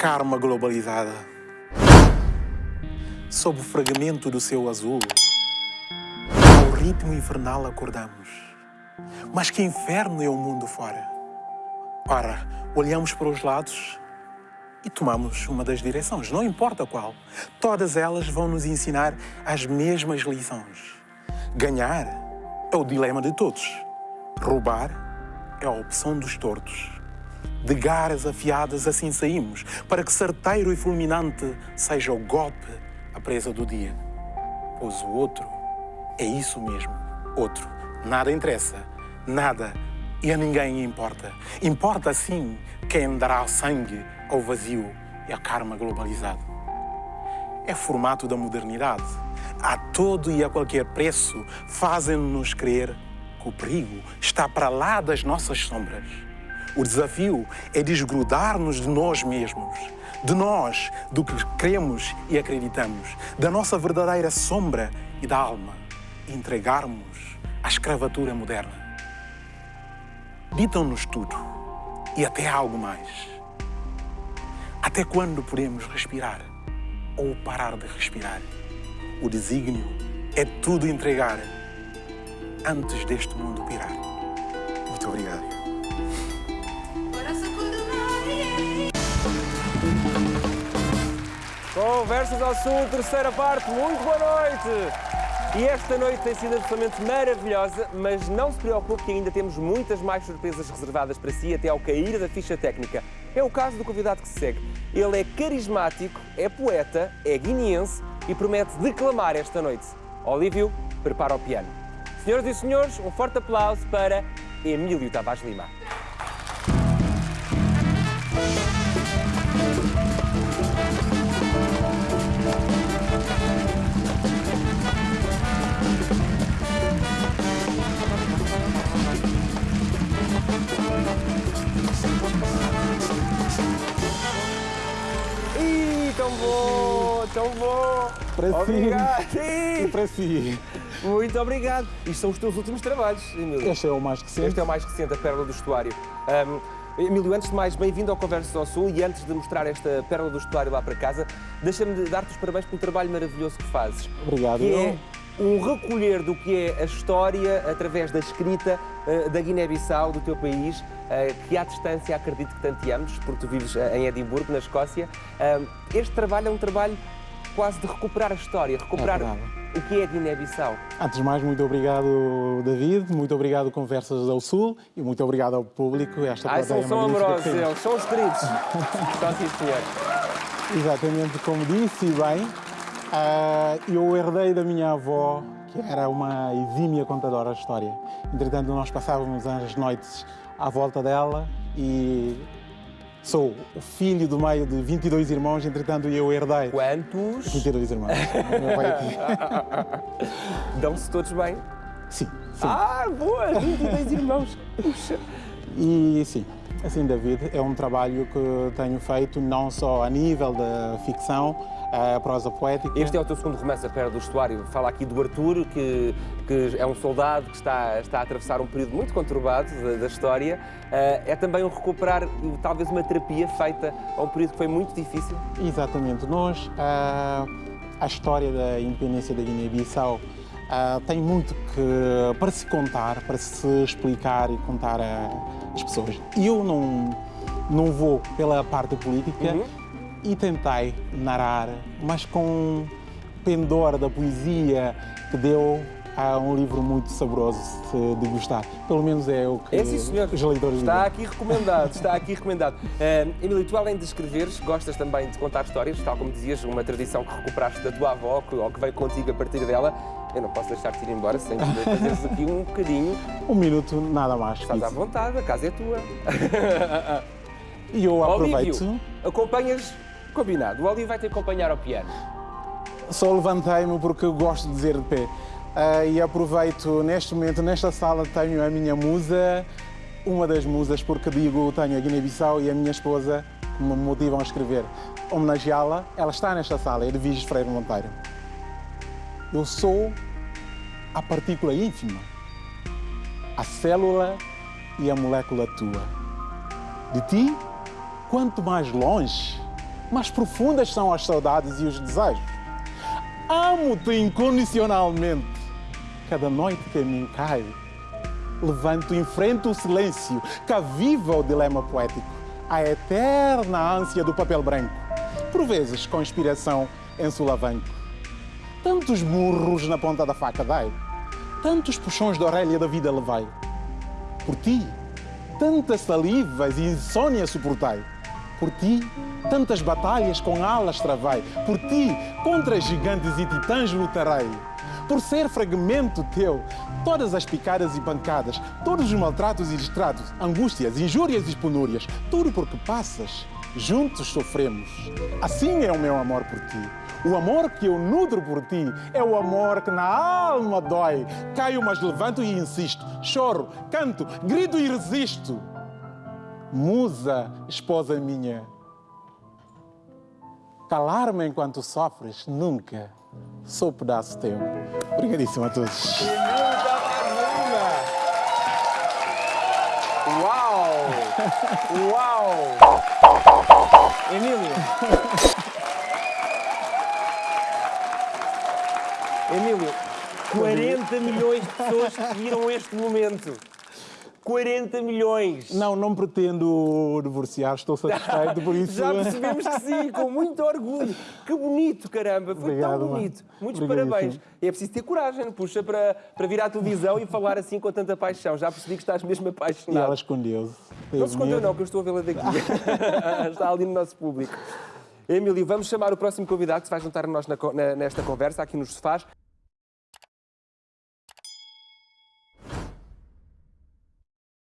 karma globalizada. Sob o fragmento do céu azul, ao ritmo infernal acordamos. Mas que inferno é o mundo fora? Ora, olhamos para os lados e tomamos uma das direções, não importa qual. Todas elas vão nos ensinar as mesmas lições. Ganhar é o dilema de todos. Roubar é a opção dos tortos. De garras afiadas assim saímos, para que certeiro e fulminante seja o golpe, a presa do dia. Pois o outro é isso mesmo, outro. Nada interessa, nada e a ninguém importa. Importa sim quem dará sangue ao vazio e a karma globalizado. É formato da modernidade. A todo e a qualquer preço fazem-nos crer que o perigo está para lá das nossas sombras. O desafio é desgrudar-nos de nós mesmos, de nós, do que cremos e acreditamos, da nossa verdadeira sombra e da alma, e entregarmos à escravatura moderna. Ditam-nos tudo e até algo mais. Até quando podemos respirar ou parar de respirar? O desígnio é tudo entregar antes deste mundo pirar. Muito obrigado. Conversas ao Sul, terceira parte, muito boa noite! E esta noite tem sido absolutamente maravilhosa, mas não se preocupe que ainda temos muitas mais surpresas reservadas para si até ao cair da ficha técnica. É o caso do convidado que se segue. Ele é carismático, é poeta, é guineense e promete declamar esta noite. Olívio, prepara o piano. Senhoras e senhores, um forte aplauso para Emílio Tavares Lima. Tão bom, tão bom. Para si. Obrigado. E Ih, para si. Muito obrigado. Isto são os teus últimos trabalhos, Emílio. Este é o mais recente. Este é o mais recente, a Pérola do Estuário. Ahm, Emílio, antes de mais, bem-vindo ao Conversas ao Sul e antes de mostrar esta Pérola do Estuário lá para casa, deixa-me de dar-te os parabéns pelo trabalho maravilhoso que fazes. Obrigado. Que é um recolher do que é a história através da escrita eh, da Guiné-Bissau, do teu país, eh, que à distância acredito que tanto te ames, porque tu vives eh, em Edimburgo, na Escócia. Este trabalho é um trabalho quase de recuperar a história, recuperar verdade. o que é a Guiné-Bissau. Antes de mais, muito obrigado, David. Muito obrigado, Conversas ao Sul. E muito obrigado ao público. Esta Ai, são, são amorosos, eles são os queridos. Só sim, senhor. Exatamente como disse e bem, ah, eu herdei da minha avó, que era uma exímia contadora de história. Entretanto, nós passávamos as noites à volta dela e sou o filho do meio de 22 irmãos, entretanto eu herdei Quantos 22 irmãos. Aqui. dão-se todos bem? Sim, sim. Ah, boa! 22 irmãos. Puxa. E sim, assim, David, é um trabalho que tenho feito não só a nível da ficção, a prosa poética. Este é o teu segundo romance, A Pérola do Estuário. Fala aqui do Arthur, que, que é um soldado que está, está a atravessar um período muito conturbado da, da história. Ah, é também um recuperar, talvez, uma terapia feita a um período que foi muito difícil. Exatamente. Nós, ah, a história da independência da Guiné-Bissau ah, tem muito que, para se contar, para se explicar e contar às pessoas. Eu não, não vou pela parte política e tentei narrar, mas com pendor da poesia que deu a um livro muito saboroso de degustar. Pelo menos é o que É sim, senhor. os leitores Está aqui recomendado, está aqui recomendado. Uh, Emílio, tu além de escreveres, gostas também de contar histórias, tal como dizias, uma tradição que recuperaste da tua avó, que, ou que veio contigo a partir dela. Eu não posso deixar-te ir embora sem te fazeres aqui um bocadinho. Um minuto, nada mais. Estás à vontade, a casa é tua. E eu aproveito. Olívio, acompanhas, combinado, o Olívio vai te acompanhar ao piano. Só levantei-me porque eu gosto de dizer de pé. Ah, e aproveito neste momento, nesta sala, tenho a minha musa, uma das musas, porque digo, tenho a Guiné-Bissau e a minha esposa que me motivam a escrever. Homenageá-la, ela está nesta sala, de Vigis Freire Monteiro. Eu sou a partícula ínfima, a célula e a molécula tua. De ti, quanto mais longe, mais profundas são as saudades e os desejos. Amo-te incondicionalmente. Cada noite que mim cai, levanto e enfrento o silêncio que aviva o dilema poético, a eterna ânsia do papel branco, por vezes com inspiração em sulavanco. Tantos murros na ponta da faca dai, tantos puxões de orelha da vida levai. Por ti, tantas salivas e insônia suportai. Por ti, tantas batalhas com alas travai. Por ti, contra gigantes e titãs lutarei. Por ser fragmento teu, todas as picadas e pancadas, todos os maltratos e distratos, angústias, injúrias e penúrias, tudo porque passas, juntos sofremos. Assim é o meu amor por ti. O amor que eu nutro por ti é o amor que na alma dói. Caio, mas levanto e insisto. Choro, canto, grito e resisto. Musa, esposa minha, calar-me enquanto sofres nunca sou pedaço teu. Obrigadíssimo a todos. Uau! Uau! Emílio! Emílio, 40 milhões de pessoas que viram este momento. 40 milhões! Não, não pretendo divorciar, estou satisfeito por isso. Já percebemos que sim, com muito orgulho. Que bonito, caramba, foi Obrigado, tão mano. bonito. Muitos Obrigadíssimo. parabéns. E é preciso ter coragem, puxa, para, para vir à televisão e falar assim com tanta paixão. Já percebi que estás mesmo E apaixonado. ela escondeu-se. Não se escondeu, não, que eu estou a vê-la daqui. Está ali no nosso público. Emílio, vamos chamar o próximo convidado que se vai juntar a nós na nesta conversa, aqui nos sofás.